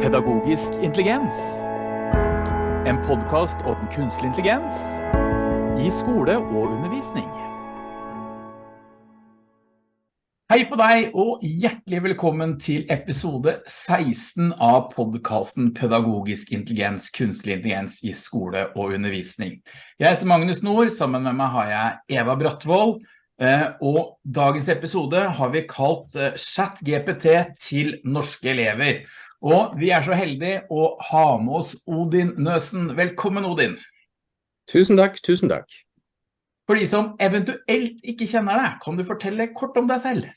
Pedagogisk intelligens. En podkast om kunstig intelligens i skole og undervisning. Hei på deg, og hjertelig velkommen til episode 16 av podkasten Pedagogisk intelligens, kunstig intelligens i skole og undervisning. Jeg heter Magnus Nord, sammen med meg har jeg Eva Brattvold, og dagens episode har vi kalt Chat GPT til norske elever. Og vi er så heldige å ha med oss Odin Nøsen. Velkommen Odin. Tusen takk, tusen takk. For de som eventuelt ikke kjenner deg, kan du fortelle kort om deg selv?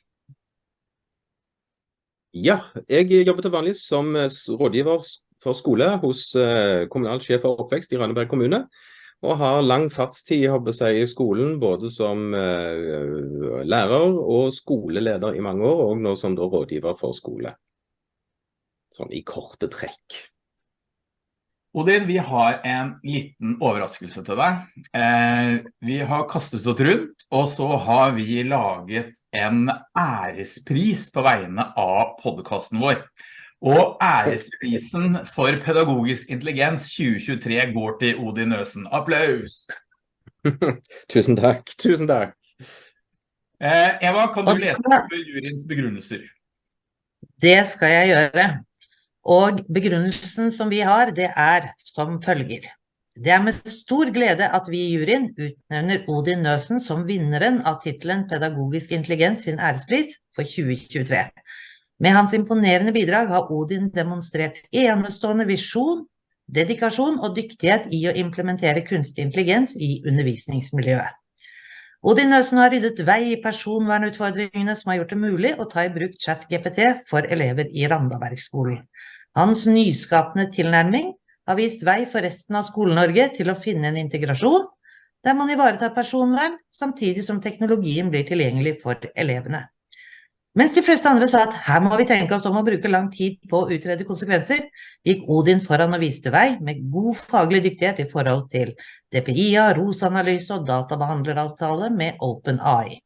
Ja, jeg jobber til vanlig som rådgiver for skole hos kommunal sjef for oppvekst i Rønneberg kommune. Og har lang fartstid i skolen, både som lærer og skoleleder i mange år, og nå som rådgiver for skole sånn i korte trekk. Odin, vi har en liten overraskelse til deg. Eh, vi har kastet oss rundt, og så har vi laget en ærespris på vegne av podcasten vår. Og æresprisen for pedagogisk intelligens 2023 går til Odin Øsen. Applaus! tusen takk, tusen takk. Eh, Eva, kan du lese opp juryens begrunnelser? Det skal jeg gjøre. Og begrunnelsen som vi har, det er som følger. Det er med stor glede at vi i juryen utnevner Odin Nøsen som vinneren av tittelen Pedagogisk intelligens sin ærespris for 2023. Med hans imponerende bidrag har Odin demonstrert enestående visjon, dedikasjon og dyktighet i å implementere kunstig intelligens i undervisningsmiljøet. Odin Nøsen har ryddet vei i personvernutfordringene som har gjort det mulig å ta i bruk ChatGPT for elever i Randabergskolen. Hans nyskapende tilnærming har vist vei for resten av Skole-Norge til å finne en integrasjon der man ivaretar personvern, samtidig som teknologien blir tilgjengelig for elevene. Mens de fleste andre sa at her må vi tenke oss om å bruke lang tid på å utrede konsekvenser, gikk Odin foran og viste vei med god faglig dyktighet i forhold til DPIA, ROS-analyse og databehandleravtale med OpenAI.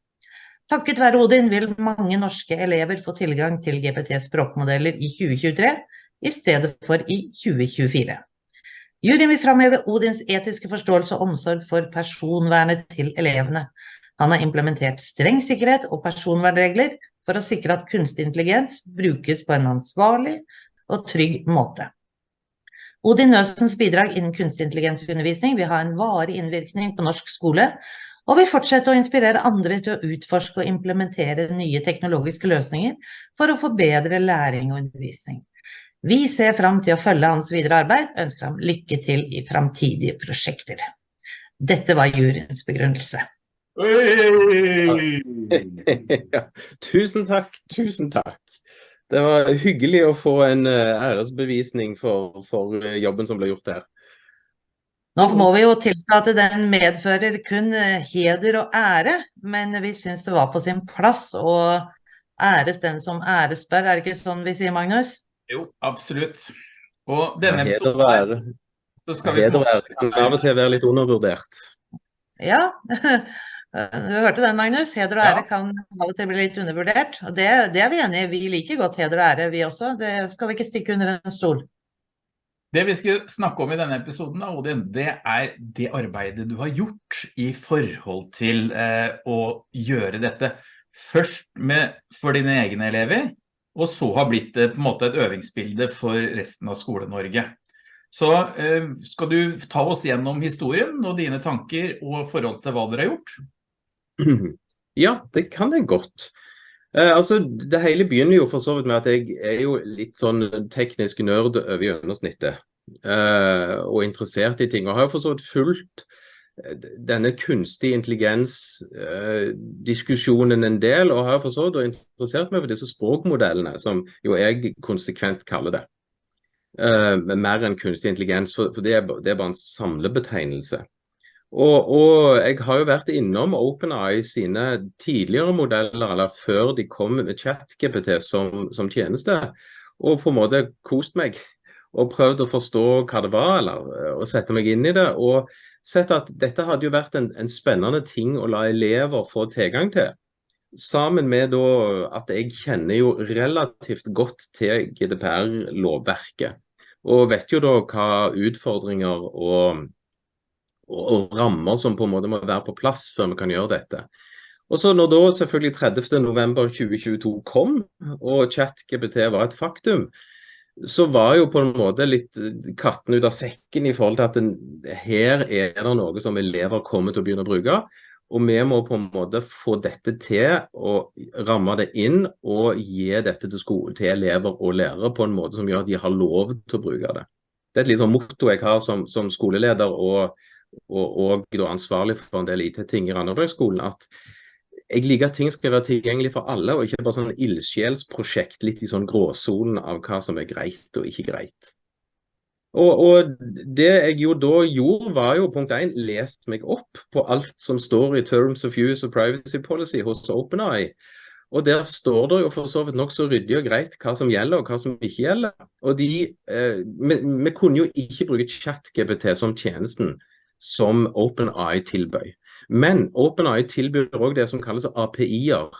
Takket være Odin vil mange norske elever få tilgang til GPT-språkmodeller i 2023, i stedet for i 2024. Juryen vil fremheve Odins etiske forståelse og omsorg for personvernet til elevene. Han har implementert streng sikkerhet og personvernregler for å sikre at kunstig intelligens brukes på en ansvarlig og trygg måte. Odin Nøsens bidrag innen kunstig intelligensundervisning vil ha en varig innvirkning på norsk skole, og vil fortsette å inspirere andre til å utforske og implementere nye teknologiske løsninger for å forbedre læring og undervisning. Vi ser frem til å følge hans videre arbeid, ønsker ham lykke til i fremtidige prosjekter. Dette var juryens begrunnelse. ja, tusen takk, tusen takk. Det var hyggelig å få en æresbevisning for, for jobben som ble gjort her. Nå må vi jo tilstå at den medfører kun heder og ære, men vi synes det var på sin plass å æres den som æres bør. er det ikke sånn vi sier, Magnus? Jo, absolutt. Og denne episoden her, så skal vi... Heder og ære kan av og til være litt undervurdert. Ja, du hørte den, Magnus. Heder og ære kan av og til bli litt undervurdert. Og det, det er vi enige i. Vi liker godt heder og ære, vi også. Det skal vi ikke stikke under en stol. Det vi skal snakke om i denne episoden, da, Odin, det er det arbeidet du har gjort i forhold til eh, å gjøre dette. Først med, for dine egne elever, og så har blitt det på en måte et øvingsbilde for resten av Skole-Norge. Så eh, skal du ta oss gjennom historien og dine tanker og forhold til hva dere har gjort? Ja, det kan jeg godt. Eh, altså, det hele begynner jo for så vidt med at jeg er jo litt sånn teknisk nørd over gjennomsnittet. Eh, og interessert i ting, og har jo for så vidt fulgt denne kunstig intelligens-diskusjonen en del, og har for så vidt interessert meg for disse språkmodellene, som jo jeg konsekvent kaller det. Eh, mer enn kunstig intelligens, for, for det, er, det er bare en samlebetegnelse. Og, og, jeg har jo vært innom OpenAI sine tidligere modeller, eller før de kom med ChatGPT som, som tjeneste, og på en måte kost meg, og prøvd å forstå hva det var, eller å sette meg inn i det, og sett at dette hadde jo vært en, en spennende ting å la elever få tilgang til. sammen med da at jeg kjenner jo relativt godt til GDPR-lovverket. Og vet jo da hva utfordringer og, og, rammer som på en måte må være på plass før vi kan gjøre dette. Og så når da selvfølgelig 30.11.2022 kom, og ChatGPT var et faktum, så var jo på en måte litt katten ut av sekken i forhold til at den, her er det noe som elever kommer til å begynne å bruke. Og vi må på en måte få dette til og ramme det inn og gi dette til, skole, til elever og lærere på en måte som gjør at de har lov til å bruke det. Det er et litt sånn motto jeg har som, som skoleleder og, og, og ansvarlig for en del IT-ting i Randabergskolen. at jeg liker at ting skal være tilgjengelig for alle, og ikke bare sånn ildsjelsprosjekt litt i sånn gråsonen av hva som er greit og ikke greit. Og, og, det jeg jo da gjorde, var jo punkt 1, lest meg opp på alt som står i Terms of Use of Privacy Policy hos OpenEye. Og der står det jo for så vidt nokså ryddig og greit hva som gjelder og hva som ikke gjelder. Og de, eh, vi, vi, kunne jo ikke bruke ChatGPT som tjenesten som OpenEye tilbød. Men OpenEye tilbyr òg det som kalles API-er,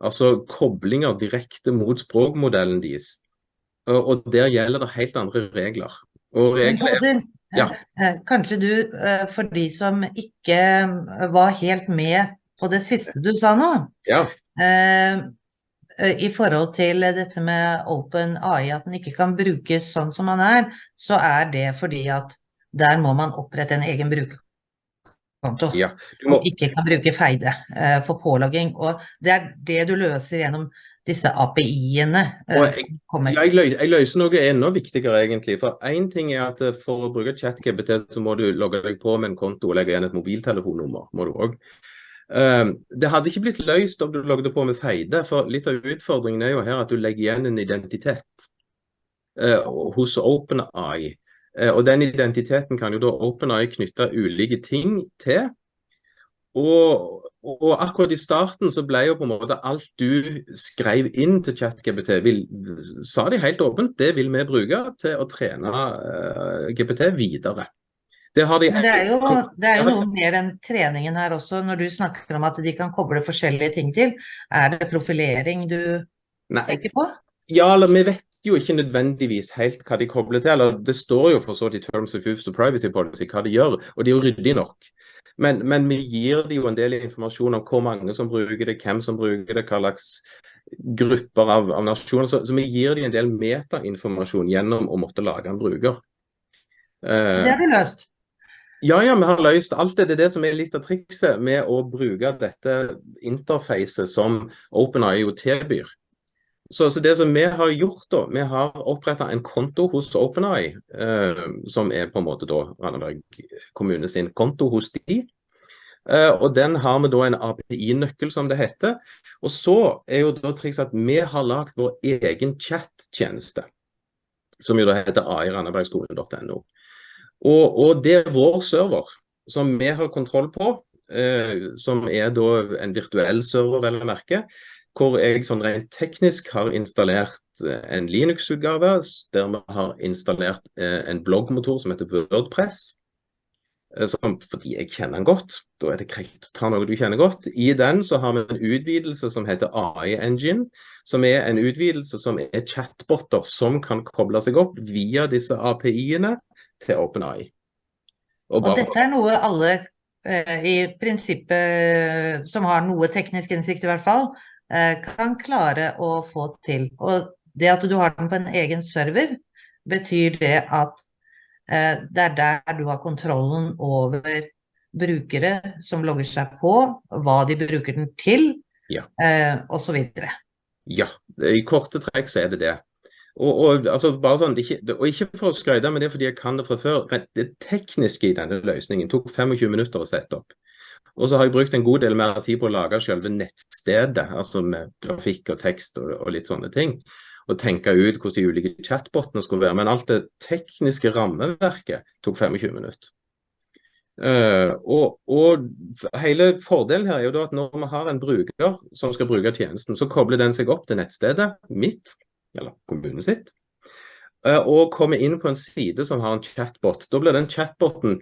altså koblinger direkte mot språkmodellen deres. Og der gjelder det helt andre regler. Regler ja. Eh, kanskje du, eh, for de som ikke eh, var helt med på det siste du sa nå, ja. i forhold til dette med Open AI, at den ikke kan brukes sånn som man er, så er det fordi at der må man opprette en egen brukerkonto. Ja, må... Ikke kan bruke Feide for pålogging. Og det er det du løser gjennom disse API-ene uh, jeg, jeg, løser, jeg, løser noe enda viktigere, egentlig. For én ting er at eh, for å bruke ChatGPT, så må du logge deg på med en konto og legge igjen et mobiltelefonnummer. må du også. Uh, det hadde ikke blitt løst om du logget på med Feide, for litt av utfordringen er jo her at du legger igjen en identitet uh, hos OpenEye. Og den identiteten kan jo da OpenAI knytte ulike ting til. Og og akkurat i starten så ble jo på en måte alt du skrev inn til ChatGPT, vil, sa de helt åpent, det vil vi bruke til å trene uh, GPT videre. Det, de det er, jo, det er jo noe mer enn treningen her også, når du snakker om at de kan koble forskjellige ting til. Er det profilering du Nei. tenker på? Ja, eller vi vet jo ikke nødvendigvis helt hva de kobler til. eller Det står jo for så vidt i Terms of Use og Privacy Policy hva de gjør, og de er jo ryddig nok. Men, men, vi gir dem jo en del informasjon om hvor mange som bruker det, hvem som bruker det, hva slags grupper av, av nasjoner. Så, så, vi gir dem en del metainformasjon gjennom å måtte lage en bruker. Uh, det har de løst? Ja, ja, vi har løst alt det. Det er det som er litt av trikset med å bruke dette interfacet som OpenIO tilbyr. Så, så, det som vi har gjort da, vi har oppretta en konto hos OpenEye, eh, som er på en måte da Randaberg kommune sin konto hos de. Eh, og den har vi da en API-nøkkel, som det heter. Og så er jo da triks at vi har lagd vår egen chat-tjeneste, som jo da heter airandabergskolen.no. Og, og, det er vår server, som vi har kontroll på, eh, som er da en virtuell server, vel å merke hvor jeg sånn rent teknisk har installert eh, en Linux-utgave, der vi har installert eh, en bloggmotor som heter Wordpress. Eh, som, fordi jeg kjenner den godt. Da er det greit å ta noe du kjenner godt. I den så har vi en utvidelse som heter AI Engine, som er en utvidelse som er chatboter som kan koble seg opp via disse API-ene til OpenAI. Og, og dette er noe alle i prinsippet som har noe teknisk innsikt i hvert fall, kan klare å få til. Og det at du har den på en egen server, betyr det at eh, det er der du har kontrollen over brukere som logger seg på, hva de bruker den til, ja. Eh, osv. Ja, i korte trekk så er det det. Og, og, altså bare sånn, ikke, og ikke for å skryte, men det er fordi jeg kan det fra før. Det tekniske i denne løsningen tok 25 minutter å sette opp. Og så har jeg brukt en god del mer tid på å lage selve nettstedet, altså med grafikk og tekst og, og litt sånne ting. Og tenke ut hvordan de ulike chatbotene skulle være. Men alt det tekniske rammeverket tok 25 minutter. Uh, og, og, hele fordelen her er jo da at når vi har en bruker som skal bruke tjenesten, så kobler den seg opp til nettstedet mitt, eller kommunen sitt, uh, og kommer inn på en side som har en chatbot. Da blir den chatboten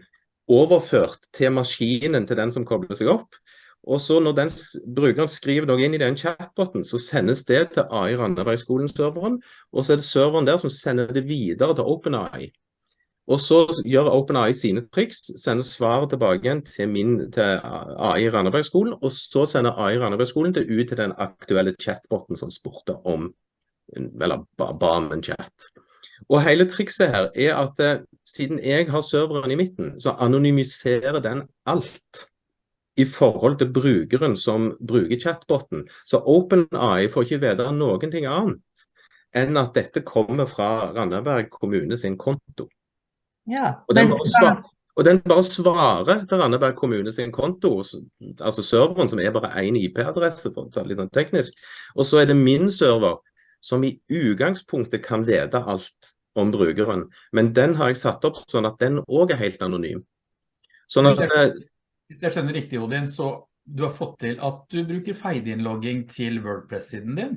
overført til maskinen til den som kobler seg opp. Og så Når den brukeren skriver noe inn i den chatboten, så sendes det til AI Randabergskolen-serveren. Og så er det serveren der som sender det videre til OpenAI. Og så gjør OpenAI sine triks, sender svaret tilbake igjen til, min, til AI Randabergskolen, og så sender AI Randabergskolen det ut til den aktuelle chatboten som spurte om, eller ba om en chat. Og hele trikset her er at eh, siden jeg har serveren i midten, så anonymiserer den alt i forhold til brukeren som bruker chatboten. Så OpenAI får ikke vite noen ting annet enn at dette kommer fra Randaberg kommune sin konto. Ja, og, den men, svar, og, den bare svarer til Randaberg kommune sin konto, altså serveren som er bare én IP-adresse, for å ta litt teknisk. Og så er det min server som i utgangspunktet kan vite alt om brukeren. Men den har jeg satt opp sånn at den òg er helt anonym. Sånn at, hvis, jeg, hvis jeg skjønner riktig, Odin, så du har fått til at du bruker feideinnlogging til Wordpress-siden din?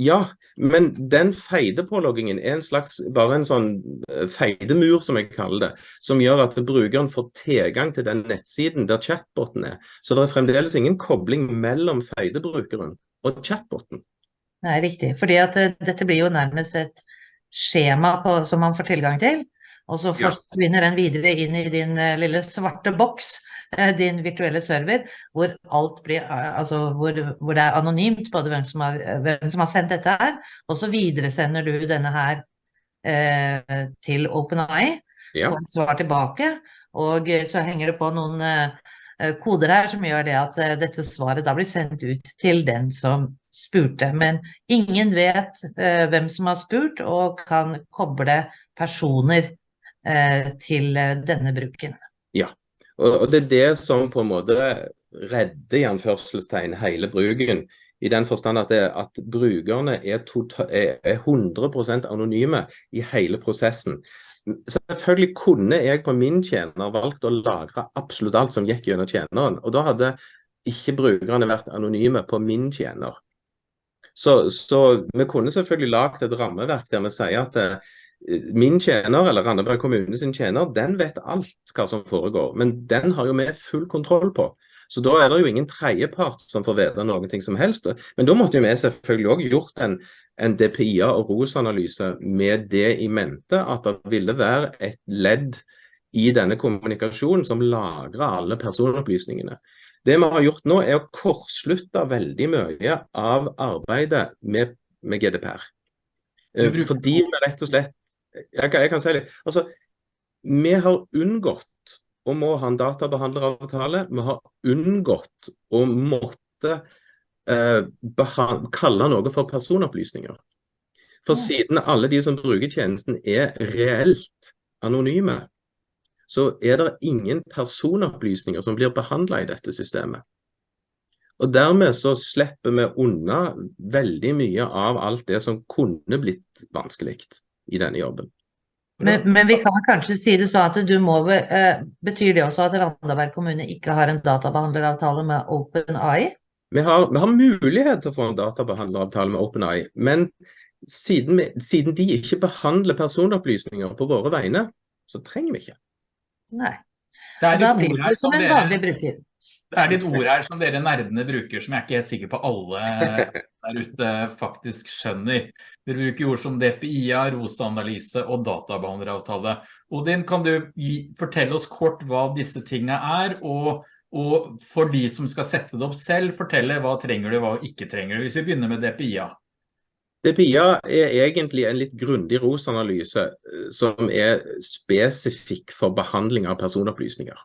Ja, men den feidepåloggingen er en slags, bare en sånn eh, feidemur, som jeg kaller det, som gjør at brukeren får tilgang til den nettsiden der chatboten er. Så det er fremdeles ingen kobling mellom feidebrukeren og chatboten. Nei, riktig. Fordi at uh, dette blir jo nærmest et skjema på, som man får tilgang til. Og så forsvinner den videre inn i din uh, lille svarte boks, uh, din virtuelle server, hvor alt blir uh, Altså hvor, hvor, det er anonymt både hvem som, har, hvem som har sendt dette her, og så videresender du denne her til OpenAI, ja. får et svar tilbake, og så henger det på noen koder her som gjør det at dette svaret da blir sendt ut til den som spurte. Men ingen vet hvem som har spurt, og kan koble personer Eh, til eh, denne bruken. Ja, og det er det som på en måte redder i anførselstegn hele bruken. I den forstand at, det, at brukerne er, total, er 100% anonyme i hele prosessen. Selvfølgelig kunne jeg på min tjener valgt å lagre absolutt alt som gikk gjennom tjeneren. Og da hadde ikke brukerne vært anonyme på min tjener. Så, så vi kunne selvfølgelig lagd et rammeverk der vi sier at eh, min tjener, eller Randaberg kommune sin tjener, den vet alt hva som foregår. Men den har jo vi full kontroll på. Så da er det jo ingen tredjepart som får vite noe som helst. Men da måtte jo vi selvfølgelig òg gjort en, en DPIA- og ROS-analyse med det i mente at det ville være et ledd i denne kommunikasjonen som lagrer alle personopplysningene. Det vi har gjort nå, er å kortslutte veldig mye av arbeidet med, med GDPR. Bruker... fordi vi rett og slett jeg, jeg kan si litt. Altså, vi har unngått å må ha en databehandleravtale. Vi har unngått å måtte eh, kalle noe for personopplysninger. For siden alle de som bruker tjenesten er reelt anonyme, så er det ingen personopplysninger som blir behandla i dette systemet. Og Dermed så slipper vi unna veldig mye av alt det som kunne blitt vanskelig i denne jobben. Men, men, vi kan kanskje si det sånn at du må eh, Betyr det også at Randaberg kommune ikke har en databehandleravtale med OpenAI? Vi har, vi har mulighet til å få en databehandleravtale med OpenAI, men siden, vi, siden, de ikke behandler personopplysninger på våre vegne, så trenger vi ikke. Nei. Da blir du som en vanlig bruker. Det er litt ord her som dere nerdene bruker, som jeg er ikke helt sikker på alle der ute faktisk skjønner. Dere bruker ord som DPIA, ROSA-analyse og databehandleravtale. Odin, kan du gi, fortelle oss kort hva disse tingene er, og, og, for de som skal sette det opp selv, fortelle hva trenger du, hva ikke trenger du. Hvis vi begynner med DPIA. DPIA er egentlig en litt grundig ROS-analyse eh, som er spesifikk for behandling av personopplysninger.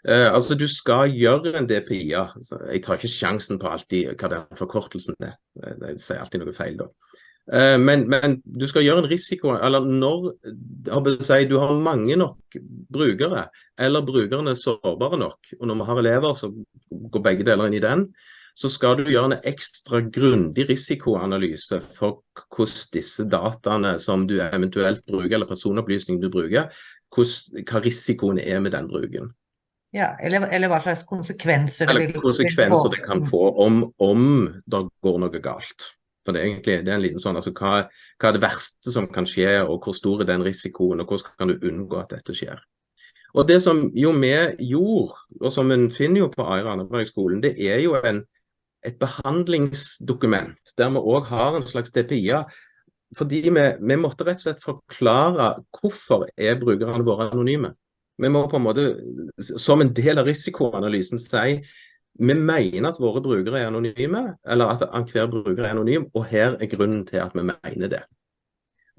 Uh, altså Du skal gjøre en DPIA. Altså, jeg tar ikke sjansen på alltid hva den forkortelsen er. Jeg sier alltid noe feil da. Uh, men, men, du skal gjøre en risiko, eller når si, du har mange nok brukere, eller brukerne er sårbare nok, og når vi har elever så går begge deler inn i den, så skal du gjøre en ekstra grundig risikoanalyse for hvordan disse dataene som du eventuelt bruker, eller personopplysningene du bruker, hvordan, hva risikoen er med den bruken. Ja, eller, eller, hva slags konsekvenser det vil konsekvenser det kan få om, om det går noe galt. For det er egentlig det er en liten sånn, altså hva, hva, er det verste som kan skje, og hvor stor er den risikoen, og hvordan kan du unngå at dette skjer. Og det som jo vi gjorde, og som en finner jo på Aira Andreberg-skolen, det er jo en, et behandlingsdokument der vi òg har en slags DPI-er. Fordi vi, vi, måtte rett og slett forklare hvorfor er brukerne våre anonyme. Vi må på en måte, som en del av risikoanalysen, si vi mener at våre brukere er anonyme, eller at hver bruker er anonym, og her er grunnen til at vi mener det.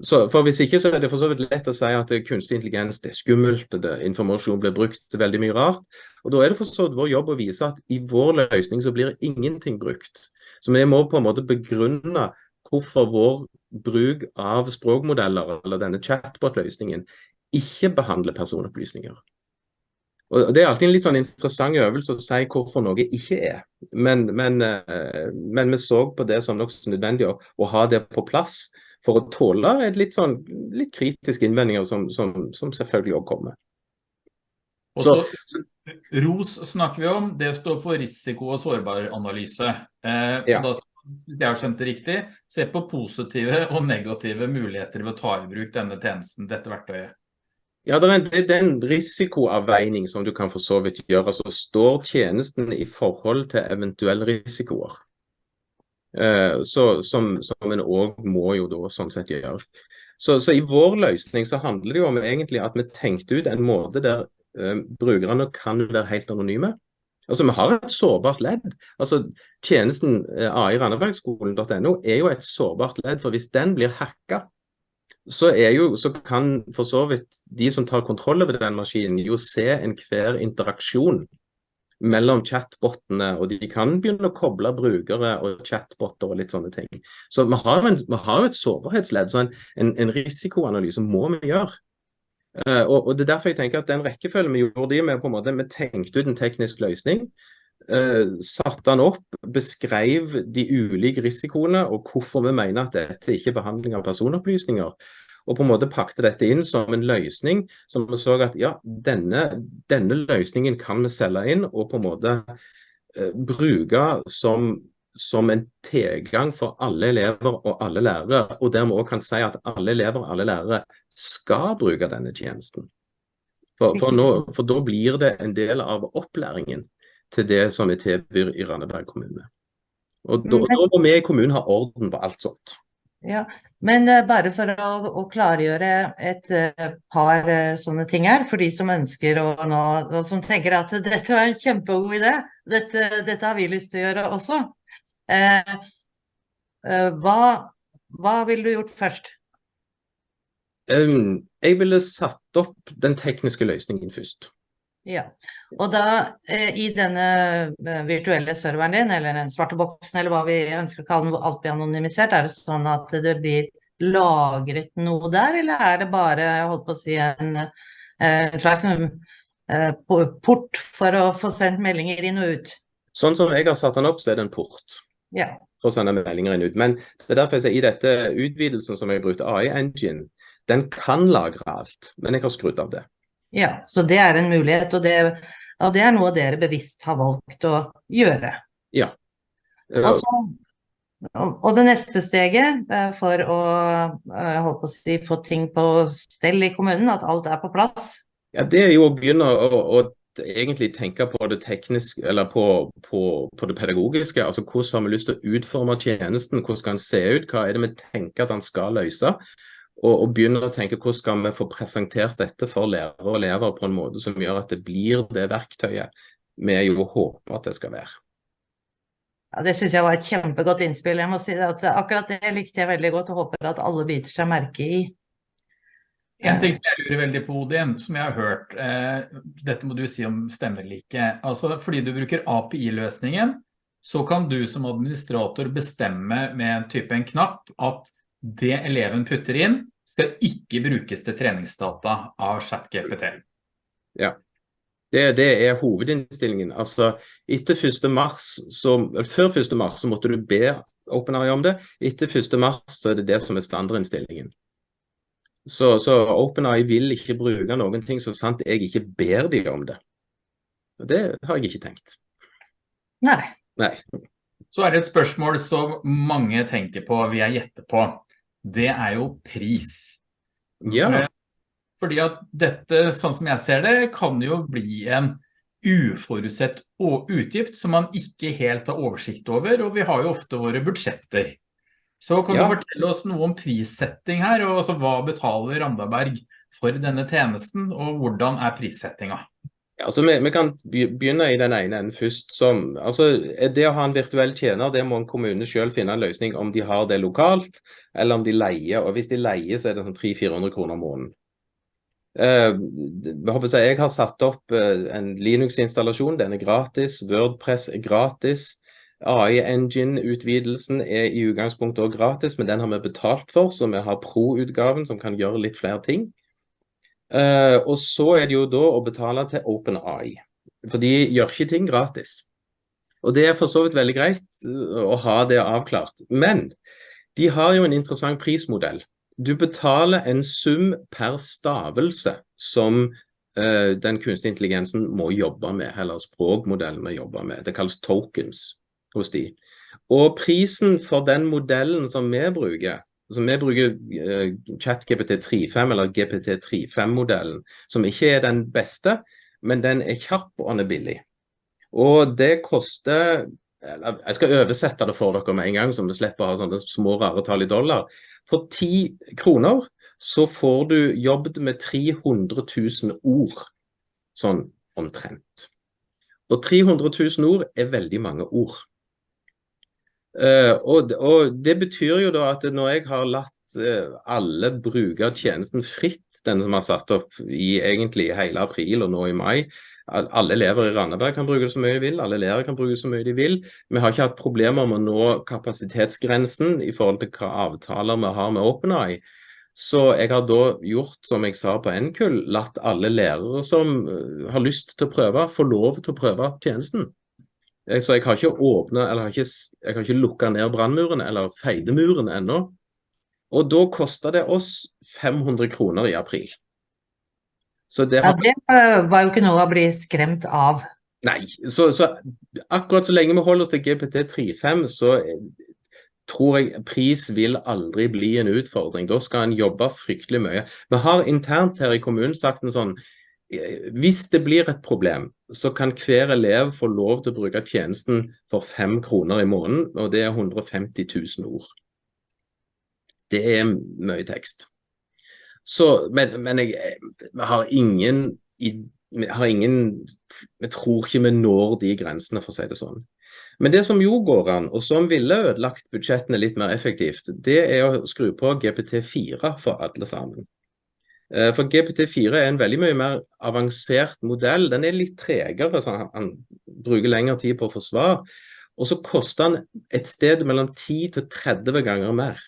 Så, for Hvis ikke så er det for så vidt lett å si at kunstig intelligens det er skummelt, det, informasjon blir brukt veldig mye rart. Og Da er det for så vidt vår jobb å vise at i vår løsning så blir ingenting brukt. Så vi må på en måte begrunne hvorfor vår bruk av språkmodeller, eller denne chatbot-løsningen, ikke behandler personopplysninger. Og Det er alltid en litt sånn interessant øvelse å si hvorfor noe ikke er. Men, men, eh, men vi så på det som nokså nødvendig å, å ha det på plass for å tåle litt, sånn, litt kritiske innvendinger som, som, som selvfølgelig òg kommer. Så, ROS snakker vi om, det står for risiko- og sårbaranalyse. Eh, ja. og da jeg har skjønt det riktig, se på positive og negative muligheter ved å ta i bruk denne tjenesten, dette verktøyet. Ja, det er, en, det er en risikoavveining som du kan for så vidt gjøre. Så står tjenesten i forhold til eventuelle risikoer. Eh, så, som, som en òg må jo da sånn sett gjøre. Så, så, i vår løsning så handler det jo om egentlig at vi tenkte ut en måte der uh, brukerne kan være helt anonyme. Altså Vi har et sårbart ledd. Altså Tjenesten eh, ai-randabergskolen.no er jo et sårbart ledd. for Hvis den blir hacka, så, jo, så kan for så vidt de som tar kontroll over den maskinen, jo se enhver interaksjon mellom chatbotene, og de kan begynne å koble brukere og chatboter og litt sånne ting. Så vi har en, vi har et sårbarhetsledd, så en, en, en, risikoanalyse må vi gjøre. Uh, og, og, Det er derfor jeg tenker at den rekkefølgen vi gjorde det med, på en måte, vi tenkte ut en teknisk løsning. Uh, satte den opp, beskrev de ulike risikoene og hvorfor vi mener at dette ikke er behandling av personopplysninger og på en måte pakte dette inn som en løsning som vi så at ja, denne, denne løsningen kan vi selge inn og på en måte eh, bruke som, som en tilgang for alle elever og alle lærere, og der vi òg kan si at alle elever og alle lærere skal bruke denne tjenesten. For, for, nå, for da blir det en del av opplæringen til det som vi tilbyr i Randeberg kommune. Og da, da må vi i kommunen ha orden på alt sånt. Ja, Men uh, bare for å, å klargjøre et uh, par uh, sånne ting her, for de som ønsker å nå, og som tenker at dette var en kjempegod idé, dette, dette har vi lyst til å gjøre også. hva, hva ville du gjort først? Um, jeg ville satt opp den tekniske løsningen først. Ja, og da eh, i denne eh, virtuelle serveren din, eller den svarte boksen, eller hva vi ønsker å kalle den, hvor alt blir anonymisert, er det sånn at det blir lagret noe der, eller er det bare, jeg holdt på å si, en, eh, slags eh, port for å få sendt meldinger inn og ut? Sånn som jeg har satt den opp, så er det en port. Ja. For å sende meldinger inn og ut. Men det er derfor jeg sier i dette utvidelsen som jeg brukte, AI Engine, den kan lagre alt, men jeg har skrudd av det. Ja, så det er en mulighet, og det, og det er noe dere bevisst har valgt å gjøre. Ja. Uh, og, det neste steget for å, uh, å si, få ting på stell i kommunen, at alt er på plass? Ja, Det er jo å begynne å, å egentlig tenke på det tekniske, eller på, på, på, det pedagogiske. altså Hvordan har vi lyst til å utforme tjenesten, hvordan skal den se ut, hva er det vi tenker at den skal løse og, og begynne å tenke hvordan skal vi få presentert dette for lærere og elever på en måte som gjør at det blir det verktøyet vi jo håper at det skal være. Ja, Det syns jeg var et kjempegodt innspill. Jeg må si at Akkurat det likte jeg veldig godt og håper at alle biter seg merke i. En ting som jeg lurer veldig på, Odin, som jeg har hørt, eh, dette må du si om stemmelike. Altså, fordi du bruker API-løsningen, så kan du som administrator bestemme med en type en knapp at det eleven putter inn, skal ikke brukes til treningsdata av ChatGPT. Ja, det, det, er hovedinnstillingen. Altså, etter 1. Mars, så, Før 1. mars så måtte du be OpenAI om det. Etter 1. mars så er det det som er standardinnstillingen. Så, så OpenAI vil ikke bruke noen ting så sant jeg ikke ber dem om det. Det har jeg ikke tenkt. Nei. Nei. Så er det et spørsmål som mange tenker på, vil jeg gjette på det er jo pris. Ja. Fordi at dette, sånn som jeg ser det, kan jo bli en uforutsett utgift som man ikke helt har oversikt over, og vi har jo ofte våre budsjetter. Så kan ja. du fortelle oss noe om prissetting her, og altså hva betaler Randaberg for denne tjenesten, og hvordan er prissettinga? Altså vi, vi, kan begynne i den ene enden først. Som, altså det å ha en virtuell tjener, det må en kommune selv finne en løsning om de har det lokalt, eller om de leier. og Hvis de leier, så er det sånn 300-400 kroner måneden. Uh, jeg, jeg har satt opp uh, en Linux-installasjon, den er gratis. Wordpress er gratis. AI Engine-utvidelsen er i utgangspunktet også gratis, men den har vi betalt for, så vi har Pro-utgaven som kan gjøre litt flere ting. Uh, og så er det jo da å betale til OpenAI, for de gjør ikke ting gratis. Og det er for så vidt veldig greit eh, å ha det avklart. Men de har jo en interessant prismodell. Du betaler en sum per stavelse som uh, den kunstige intelligensen må jobbe med, eller språkmodellen må jobbe med. Det kalles tokens hos de. Og prisen for den modellen som vi bruker, Altså, vi bruker uh, ChatGPT 3.5 eller GPT 3.5-modellen, som ikke er den beste, men den er kjapp og den er billig. Og det koster Jeg skal oversette det for dere med en gang, så vi slipper å ha sånne små, rare tall i dollar. For ti kroner så får du jobbet med 300 000 ord, sånn omtrent. Og 300 000 ord er veldig mange ord. Uh, og, og, Det betyr jo da at når jeg har latt uh, alle bruke tjenesten fritt, den som har satt opp i egentlig hele april og nå i mai, alle elever i Randaberg kan bruke det så mye de vil, alle lærere kan bruke det så mye de vil. Vi har ikke hatt problemer med å nå kapasitetsgrensen i forhold til hva avtaler vi har med OpenAI. Så jeg har da gjort som jeg sa på NKUL, latt alle lærere som uh, har lyst til å prøve, få lov til å prøve tjenesten. Så jeg har ikke åpna, eller har ikke, jeg har ikke lukka ned brandmuren eller feidemuren ennå. Og da kosta det oss 500 kroner i april. Så det, har... ja, det var jo ikke noe å bli skremt av. Nei, så, så akkurat så lenge vi holder oss til GPT 3.5, så tror jeg pris vil aldri bli en utfordring. Da skal en jobbe fryktelig mye. Vi har internt her i kommunen sagt en sånn hvis det blir et problem, så kan hver elev få lov til å bruke tjenesten for fem kroner i måneden, og det er 150 000 ord. Det er mye tekst. Så, men, men jeg, jeg har ingen har ingen Jeg tror ikke vi når de grensene, for å si det sånn. Men det som jo går an, og som ville ødelagt budsjettene litt mer effektivt, det er å skru på GPT4 for alle sammen. Eh, for GPT4 er en veldig mye mer avansert modell. Den er litt tregere, så han, han bruker lengre tid på å få svar. Og så koster han et sted mellom 10 til 30 ganger mer.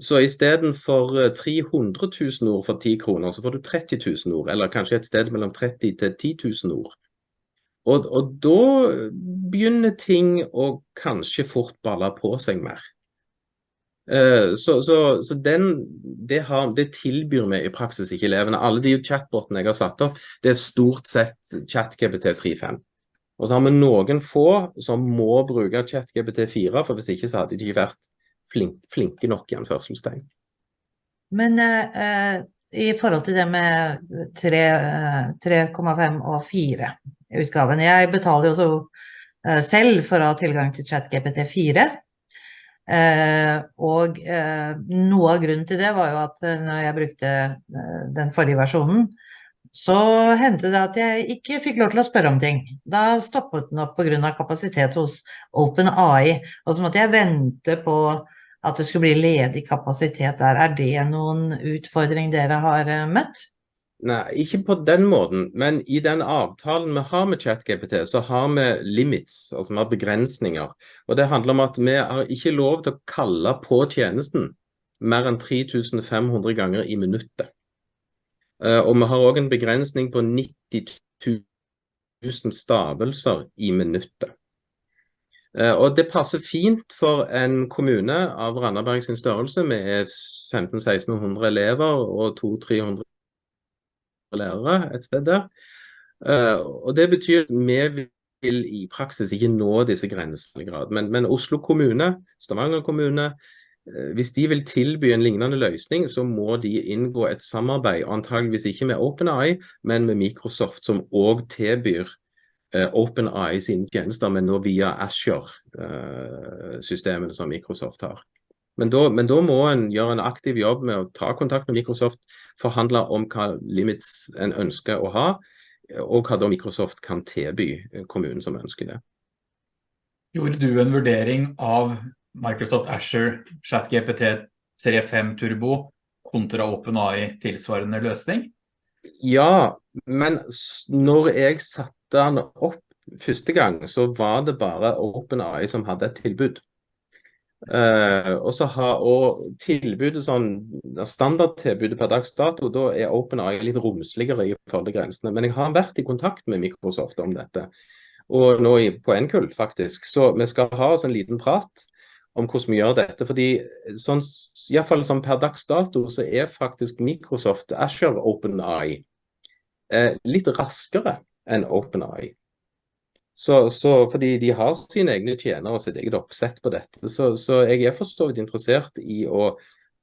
Så istedenfor 300 000 ord for 10 kroner, så får du 30 000 ord. Eller kanskje et sted mellom 30 til 10 000 ord. Og, og da begynner ting å kanskje fort balle på seg mer. Uh, så, så, så den, det, har, det, tilbyr vi i praksis ikke elevene. Alle de chatbotene jeg har satt opp, det er stort sett ChatGPT 3.5. Og så har vi noen få som må bruke ChatGPT 4, for hvis ikke så hadde de ikke vært flink, flinke nok i anførselstegn. Men uh, i forhold til det med 3,5 og 4 utgaven Jeg betaler jo også selv for å ha tilgang til ChatGPT 4. Eh, og eh, noe av grunnen til det var jo at eh, når jeg brukte den forrige versjonen, så hendte det at jeg ikke fikk lov til å spørre om ting. Da stoppet den opp pga. kapasitet hos OpenAI, og så måtte jeg vente på at det skulle bli ledig kapasitet der. Er det noen utfordring dere har møtt? Nei, ikke på den måten, men i den avtalen vi har med ChatGPT, så har vi limits, altså vi har begrensninger. Og Det handler om at vi har ikke lov til å kalle på tjenesten mer enn 3500 ganger i minuttet. Uh, og vi har òg en begrensning på 90 000 stavelser i minuttet. Uh, og det passer fint for en kommune av Randaberg sin størrelse med 1500-1600 elever og 200-300 lærere et sted der. Uh, og Det betyr at vi vil i praksis ikke nå disse grensene grad. Men, men, Oslo kommune, Stavanger kommune, eh, hvis de vil tilby en lignende løsning, så må de inngå et samarbeid, antageligvis ikke med OpenAI, men med Microsoft, som òg tilbyr eh, OpenAI sine tjenester, men nå via Azure-systemene som Microsoft har. Men da, men da, må en gjøre en aktiv jobb med å ta kontakt med Microsoft, forhandle om hva limits en ønsker å ha, og hva da Microsoft kan tilby kommunen som ønsker det. Gjorde du en vurdering av Microsoft Azure ChatGPT serie 5 Turbo kontra OpenAI tilsvarende løsning? Ja, men når jeg satte den opp første gang, så var det bare OpenAI som hadde et tilbud. Uh, og så har og tilbudet sånn Standardtilbudet per dags dato, da er OpenAI litt romsligere i forhold til grensene. Men jeg har vært i kontakt med Microsoft om dette, og nå i, på NKUL faktisk. Så vi skal ha oss en liten prat om hvordan vi gjør dette. fordi sånn, i hvert fall sånn per dags dato så er faktisk Microsoft Azure OpenAI uh, litt raskere enn OpenAI. Så, så, fordi de har sine egne tjenere og sitt eget oppsett på dette. Så, så, jeg er for så vidt interessert i å,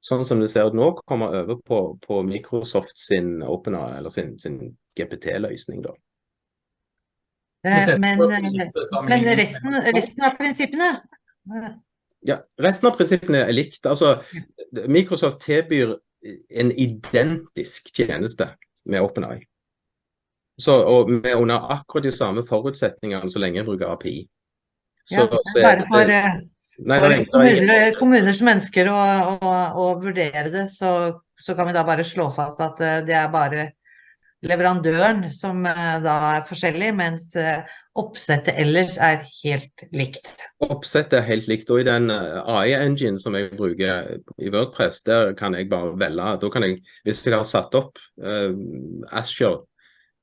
sånn som det ser ut nå, komme over på, på Microsoft sin OpenAI, eller sin, sin GPT-løsning, da. Eh, men, men resten, resten, av prinsippene? Ja, resten av prinsippene er likt. Altså, Microsoft tilbyr en identisk tjeneste med OpenAI. Så, og vi er under akkurat de samme forutsetningene så lenge jeg bruker API. Så, ja, så bare for, eh, nei, for nei, kommuner, kommuner, som ønsker å, å, å vurdere det, så, så, kan vi da bare slå fast at eh, det er bare leverandøren som eh, da er forskjellig, mens oppsettet ellers er helt likt. Oppsettet er helt likt, og i den AI-engine som jeg bruker i Wordpress, der kan jeg bare velge. Da kan jeg, hvis jeg har satt opp uh, Azure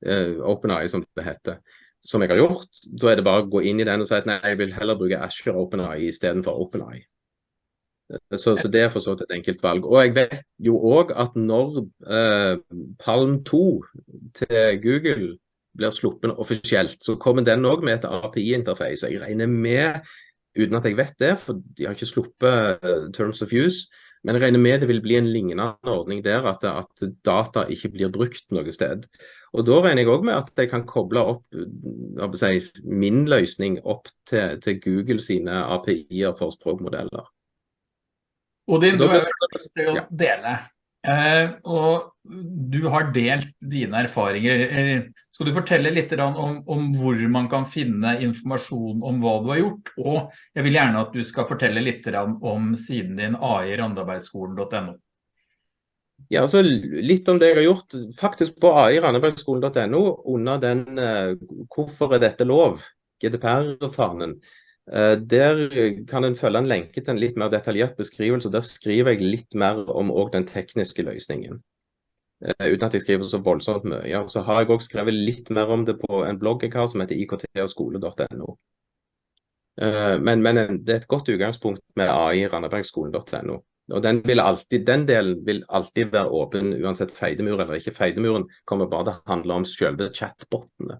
uh, OpenAI som det heter, som jeg har gjort, da er det bare å gå inn i den og si at nei, jeg vil heller bruke Asher OpenAI istedenfor OpenAI. Så, så, det er for så vidt et enkelt valg. Og jeg vet jo òg at når uh, Palm 2 til Google blir sluppet offisielt, så kommer den òg med et API-interface. Jeg regner med, uten at jeg vet det, for de har ikke sluppet uh, Terms of Use, men jeg regner med det vil bli en lignende ordning der, at, at data ikke blir brukt noe sted. Og Da regner jeg òg med at jeg kan koble opp si, min løsning opp til, til, Google sine API-er for språkmodeller. Odin, du har lyst til å dele. Eh, og du har delt dine erfaringer. Eh, skal du fortelle litt om, om, hvor man kan finne informasjon om hva du har gjort? Og jeg vil gjerne at du skal fortelle litt om siden din ai-randabergskolen.no. Ja, altså Litt om det jeg har gjort. Faktisk på ai-randabergskolen.no under den uh, 'Hvorfor er dette lov?' GDPR-fanen. Uh, der kan en følge en lenke til en litt mer detaljert beskrivelse. Der skriver jeg litt mer om den tekniske løsningen. Uh, uten at jeg skriver så voldsomt mye. Så har jeg òg skrevet litt mer om det på en blogg jeg har som heter iktogskole.no. Uh, men, men, det er et godt utgangspunkt med ai-randabergskolen.no. Og den, alltid, den, delen vil alltid være åpen, uansett feidemur eller ikke. Feidemuren kommer bare til å handle om selve chatbotene.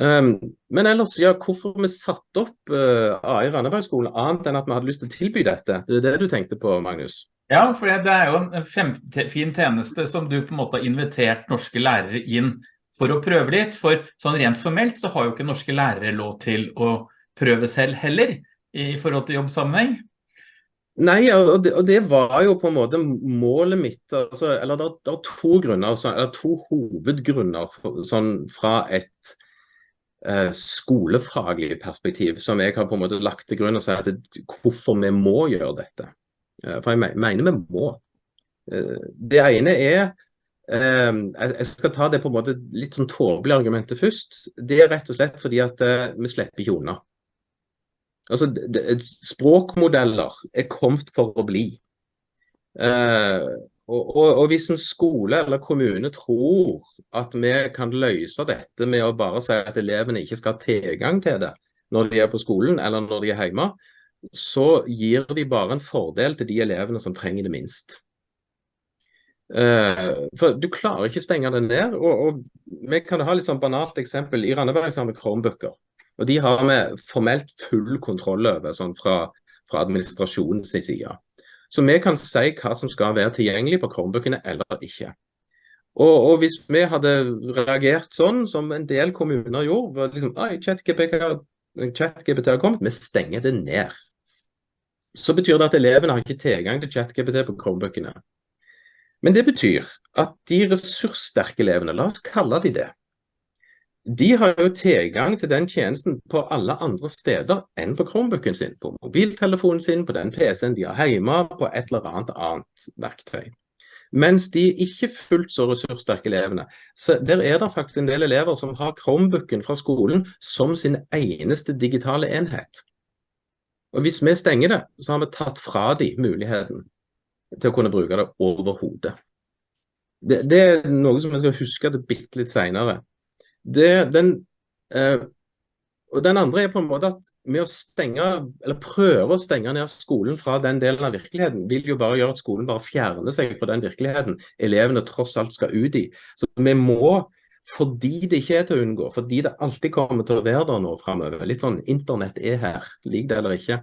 Um, men ellers, ja, hvorfor vi satte opp uh, AI Randabergskolen, annet enn at vi hadde lyst til å tilby dette? Det er det du tenkte på, Magnus? Ja, for det er jo en fin tjeneste som du på en måte har invitert norske lærere inn for å prøve litt. For sånn rent formelt så har jo ikke norske lærere lov til å prøve selv heller i forhold til jobbsammenheng. Nei, og det, og det, var jo på en måte målet mitt. Altså, eller det, er to grunner, altså, eller to hovedgrunner for, sånn, fra et eh, skolefaglig perspektiv som jeg har på en måte lagt til grunn og sagt at hvorfor vi må gjøre dette. Eh, for jeg mener vi må. Eh, det ene er eh, Jeg skal ta det på en måte litt sånn tåpelige argumentet først. Det er rett og slett fordi at vi slipper ikke unna. Altså, språkmodeller er kommet for å bli. Eh, og, og, og, hvis en skole eller kommune tror at vi kan løse dette med å bare si at elevene ikke skal ha tilgang til det når de er på skolen eller når de er hjemme, så gir de bare en fordel til de elevene som trenger det minst. Uh, for Du klarer ikke å stenge det ned. og, og Vi kan ha litt sånn banalt eksempel. I Randaberg har vi Chromebooker. Og de har vi formelt full kontroll over sånn fra, fra administrasjonens side. Så vi kan si hva som skal være tilgjengelig på Chromebookene eller ikke. Og, og, hvis vi hadde reagert sånn som en del kommuner gjorde, liksom, ChatGPT har kommet, vi stenger det ned. Så betyr det at elevene har ikke tilgang til ChatGPT på Chromebookene. Men det betyr at de ressurssterke elevene, la oss kalle de det, de har jo tilgang til den tjenesten på alle andre steder enn på Chromebooken sin, på mobiltelefonen sin, på den PC-en de har hjemme, på et eller annet annet verktøy. Mens de ikke fullt så ressurssterke elevene, så der er det faktisk en del elever som har Chromebooken fra skolen som sin eneste digitale enhet. Og Hvis vi stenger det, så har vi tatt fra de muligheten til å kunne bruke det overhodet. Det, det er noe som vi skal huske det bitte litt seinere. Den, eh, og den andre er på en måte at med å stenge, eller prøve å stenge ned skolen fra den delen av virkeligheten, vil jo bare gjøre at skolen bare fjerner seg fra den virkeligheten elevene tross alt skal ut i. Så vi må, fordi det ikke er til å unngå, fordi det alltid kommer til å være der nå framover, litt sånn internett er her, lik det eller ikke,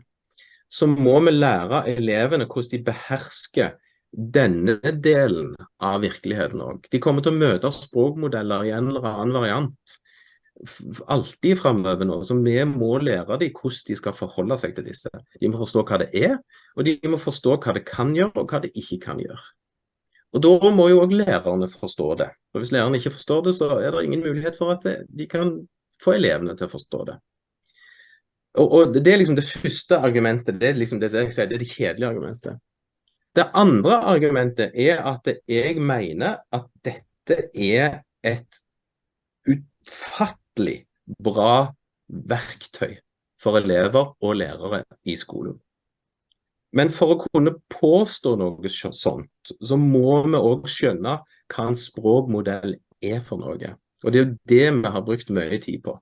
så må vi lære elevene hvordan de behersker denne delen av virkeligheten òg. De kommer til å møte språkmodeller i en eller annen variant alltid framover nå. Så vi må lære dem hvordan de skal forholde seg til disse. De må forstå hva det er, og de må forstå hva det kan gjøre, og hva det ikke kan gjøre. Og Da må jo òg lærerne forstå det. Og Hvis lærerne ikke forstår det, så er det ingen mulighet for at de kan få elevene til å forstå det. Og, og Det er liksom det første argumentet, det er liksom det, sier, det er det kjedelige argumentet. Det andre argumentet er at jeg mener at dette er et utfattelig bra verktøy for elever og lærere i skolen. Men for å kunne påstå noe sånt, så må vi òg skjønne hva en språkmodell er for noe. Og det er jo det vi har brukt mye tid på.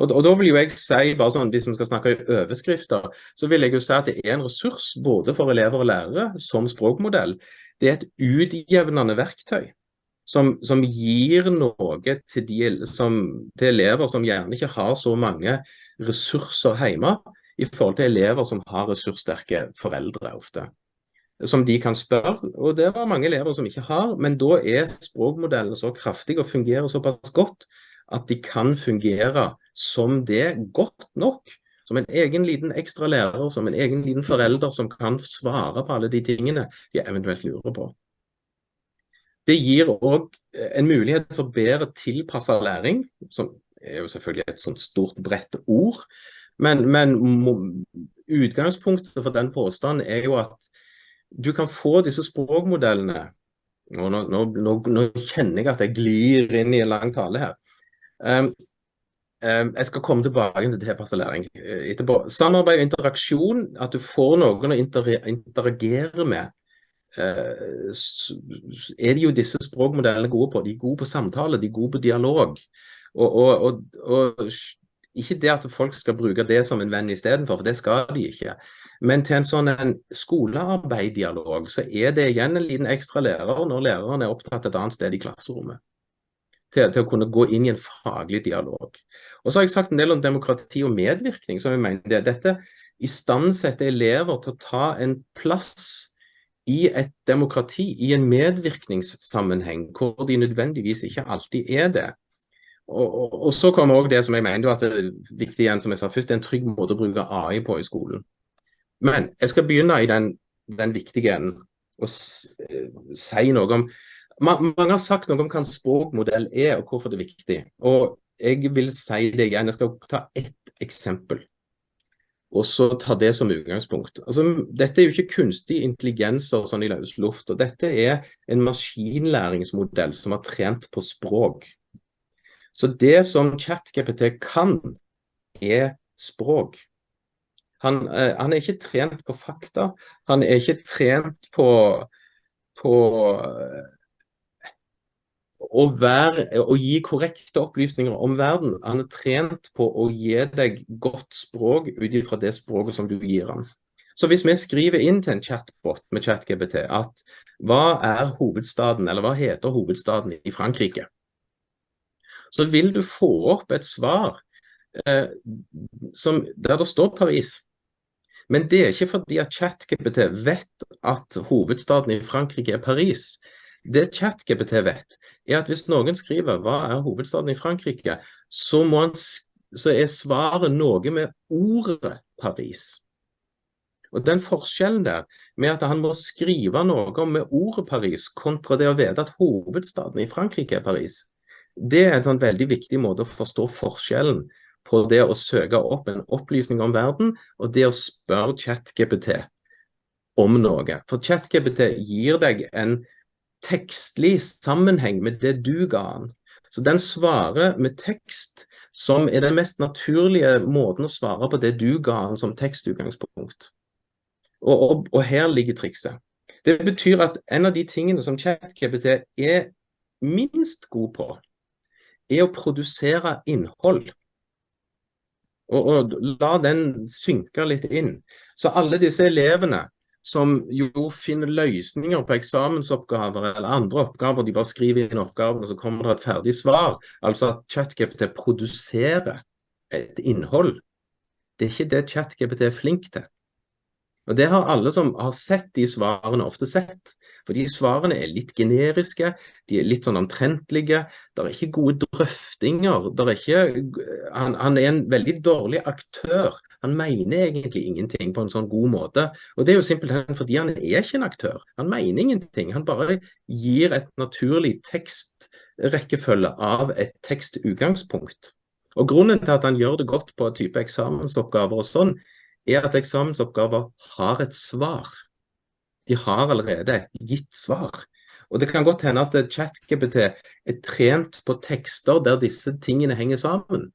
Og, og, da vil jo jeg si, bare sånn, Hvis vi skal snakke i overskrifter, så vil jeg jo si at det er en ressurs både for elever og lærere som språkmodell. Det er et utjevnende verktøy som, som gir noe til, de, som, til elever som gjerne ikke har så mange ressurser hjemme, i forhold til elever som har ressurssterke foreldre ofte. Som de kan spørre, og det var mange elever som ikke har. Men da er språkmodellen så kraftig og fungerer såpass godt at de kan fungere som det godt nok. Som en egen liten ekstra lærer, som en egen liten forelder som kan svare på alle de tingene de eventuelt lurer på. Det gir òg en mulighet for bedre tilpassa læring, som er jo selvfølgelig et sånt stort, bredt ord. Men, men utgangspunktet for den påstanden er jo at du kan få disse språkmodellene Nå, nå, nå, nå kjenner jeg at jeg glir inn i en lang tale her. Um, jeg skal komme tilbake til læring uh, etterpå. Samarbeid og interaksjon, at du får noen å interagere med, uh, er det jo disse språkmodellene gode på. De er gode på samtale, de er gode på dialog. Og, og, og, og ikke det at folk skal bruke det som en venn istedenfor, for det skal de ikke. Men til en sånn skolearbeiddialog, så er det igjen en liten ekstra lærer når læreren er opptatt et annet sted i klasserommet til, til, å kunne gå inn i en faglig dialog. Og så har jeg sagt en del om demokrati og medvirkning. som jeg mener det. Dette istandsetter elever til å ta en plass i et demokrati, i en medvirkningssammenheng, hvor de nødvendigvis ikke alltid er det. Og, og, og så kommer òg det som jeg mener at det er viktig igjen, som jeg sa først, det er en trygg måte å bruke AI på i skolen. Men jeg skal begynne i den, den viktige enden og si noe om mange har sagt noe om hva en språkmodell er, og hvorfor det er viktig. Og jeg vil si det igjen. Jeg skal ta ett eksempel, og så ta det som utgangspunkt. Altså, dette er jo ikke kunstig intelligens og sånn i løs luft. og Dette er en maskinlæringsmodell som har trent på språk. Så det som ChatGPT kan, er språk. Han, eh, han, er ikke trent på fakta. Han er ikke trent på, på å, være, å, gi korrekte opplysninger om verden. Han er trent på å gi deg godt språk ut fra det språket som du gir ham. Så hvis vi skriver inn til en chatbot med ChatGPT at hva er hovedstaden, eller hva heter hovedstaden i Frankrike, så vil du få opp et svar eh, som, der det står Paris. Men det er ikke fordi at ChatGPT vet at hovedstaden i Frankrike er Paris. Det ChatGPT vet, er at hvis noen skriver 'Hva er hovedstaden i Frankrike', så, han, så er svaret noe med ordet Paris. Og Den forskjellen der, med at han må skrive noe med ordet Paris, kontra det å vite at hovedstaden i Frankrike er Paris, det er en sånn veldig viktig måte å forstå forskjellen på det å søke opp en opplysning om verden, og det å spørre ChatGPT om noe. For ChatGPT gir deg en tekstlig sammenheng med det du ga han. Så den svarer med tekst, som er den mest naturlige måten å svare på det du ga han som tekstutgangspunkt. Og, og, og her ligger trikset. Det betyr at en av de tingene som ChatGPT er minst god på, er å produsere innhold. Og, og, la den synke litt inn. Så alle disse elevene som jo finner løsninger på eksamensoppgaver eller andre oppgaver, de bare skriver inn oppgavene, så kommer det et ferdig svar. Altså at ChatGPT produserer et innhold. Det er ikke det ChatGPT er flink til. Og Det har alle som har sett de svarene, ofte sett. For de svarene er litt generiske, de er litt sånn omtrentlige. Det er ikke gode drøftinger. Er ikke, han, han, er en veldig dårlig aktør. Han mener egentlig ingenting på en sånn god måte. Og Det er jo simpelthen fordi han er ikke en aktør. Han mener ingenting. Han bare gir et naturlig tekstrekkefølge av et tekstutgangspunkt. Og Grunnen til at han gjør det godt på type eksamensoppgaver og sånn, er at eksamensoppgaver har et svar de har allerede et gitt svar. Og Det kan godt hende at ChatGPT er trent på tekster der disse tingene henger sammen.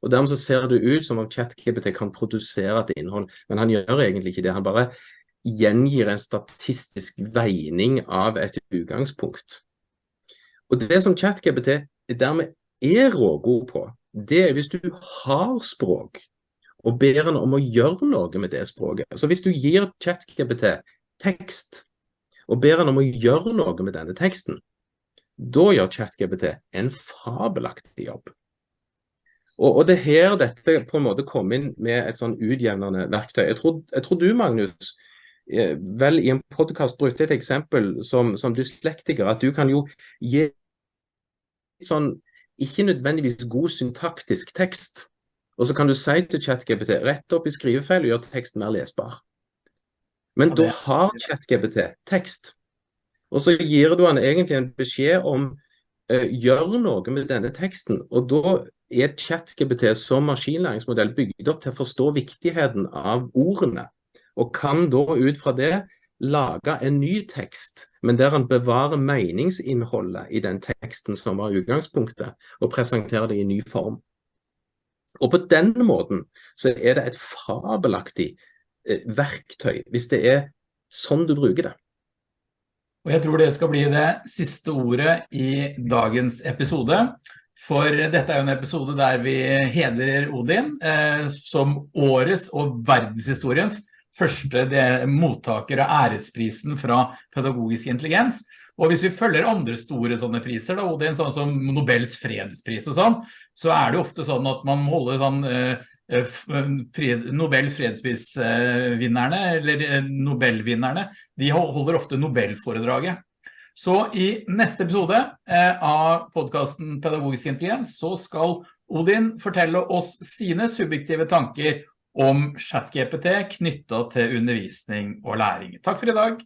Og Dermed så ser det ut som om ChatGPT kan produsere et innhold, men han gjør egentlig ikke det. Han bare gjengir en statistisk veining av et utgangspunkt. Og Det som ChatGPT dermed er rågod på, det er hvis du har språk og ber han om å gjøre noe med det språket. Så hvis du gir ChatGPT tekst, og ber han om å gjøre noe med denne teksten, da gjør ChatGPT en fabelaktig jobb. Og, og, det er her dette på en måte kom inn med et sånn utjevnende verktøy. Jeg tror, jeg tror du, Magnus, eh, vel i en podkast brukte et eksempel som, som dyslektiker, at du kan jo gi sånn ikke nødvendigvis god syntaktisk tekst, og så kan du si til ChatGPT rett opp i skrivefeil og gjør teksten mer lesbar. Men da har ChatGPT tekst. Og så gir du han egentlig en beskjed om uh, gjør noe med denne teksten. Og da er ChatGPT som maskinlæringsmodell bygd opp til å forstå viktigheten av ordene. Og kan da ut fra det lage en ny tekst, men der han bevarer meningsinnholdet i den teksten som var utgangspunktet, og presenterer det i ny form. Og på den måten så er det et fabelaktig Eh, verktøy, hvis det er sånn du bruker det. Og jeg tror det skal bli det siste ordet i dagens episode. For dette er jo en episode der vi hedrer Odin eh, som årets og verdenshistoriens første mottaker av æresprisen fra pedagogisk intelligens. Og hvis vi følger andre store sånne priser, da, Odin, sånn som Nobels fredspris og sånn, så er det ofte sånn at man holder sånn eh, eh Nobel fredsprisvinnerne, eller eh, Nobelvinnerne, de holder ofte Nobelforedraget. Så i neste episode eh, av podcasten Pedagogisk intelligens, så skal Odin fortelle oss sine subjektive tanker om ChatGPT knyttet til undervisning og læring. Takk for i dag.